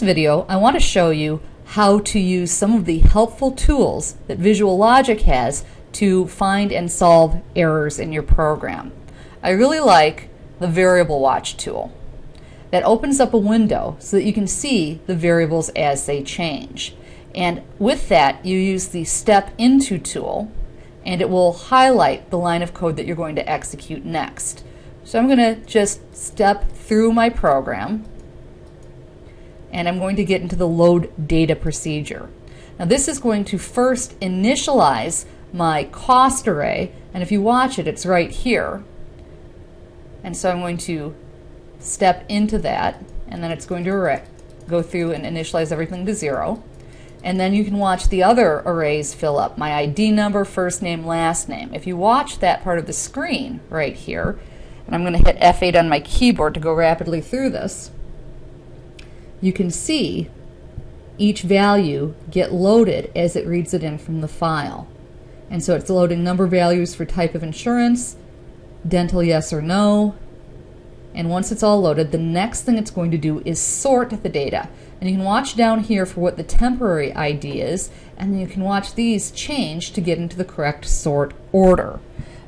video, I want to show you how to use some of the helpful tools that Visual Logic has to find and solve errors in your program. I really like the Variable Watch tool. That opens up a window so that you can see the variables as they change. And with that, you use the Step Into tool, and it will highlight the line of code that you're going to execute next. So I'm going to just step through my program and I'm going to get into the load data procedure. Now this is going to first initialize my cost array and if you watch it it's right here. And so I'm going to step into that and then it's going to go through and initialize everything to zero. And then you can watch the other arrays fill up. My ID number first name last name. If you watch that part of the screen right here and I'm going to hit F8 on my keyboard to go rapidly through this you can see each value get loaded as it reads it in from the file. And so it's loading number values for type of insurance, dental yes or no, and once it's all loaded, the next thing it's going to do is sort the data. And you can watch down here for what the temporary ID is, and you can watch these change to get into the correct sort order.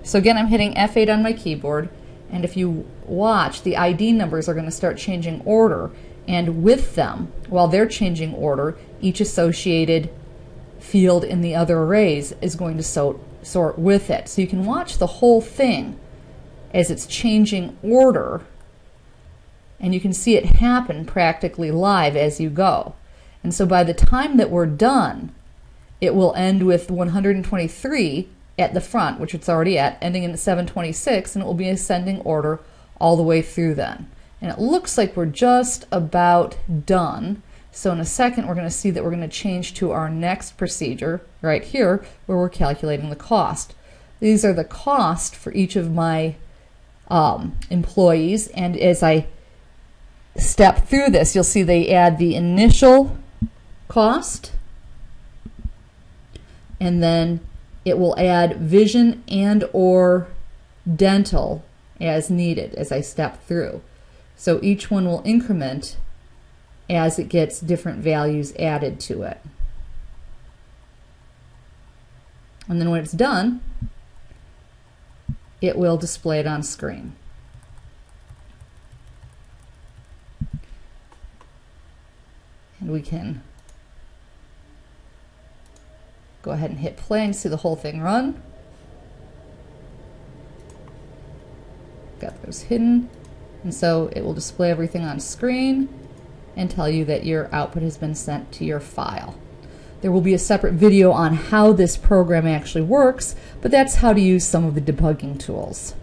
So again, I'm hitting F8 on my keyboard, and if you watch, the ID numbers are going to start changing order and with them, while they're changing order, each associated field in the other arrays is going to so, sort with it. So you can watch the whole thing as it's changing order, and you can see it happen practically live as you go. And so by the time that we're done, it will end with 123 at the front, which it's already at, ending in 726, and it will be ascending order all the way through then. And it looks like we're just about done. So in a second, we're going to see that we're going to change to our next procedure right here, where we're calculating the cost. These are the cost for each of my um, employees. And as I step through this, you'll see they add the initial cost, and then it will add vision and or dental as needed as I step through. So each one will increment as it gets different values added to it. And then when it's done, it will display it on screen. And we can go ahead and hit play and see the whole thing run. Got those hidden. And so it will display everything on screen and tell you that your output has been sent to your file. There will be a separate video on how this program actually works, but that's how to use some of the debugging tools.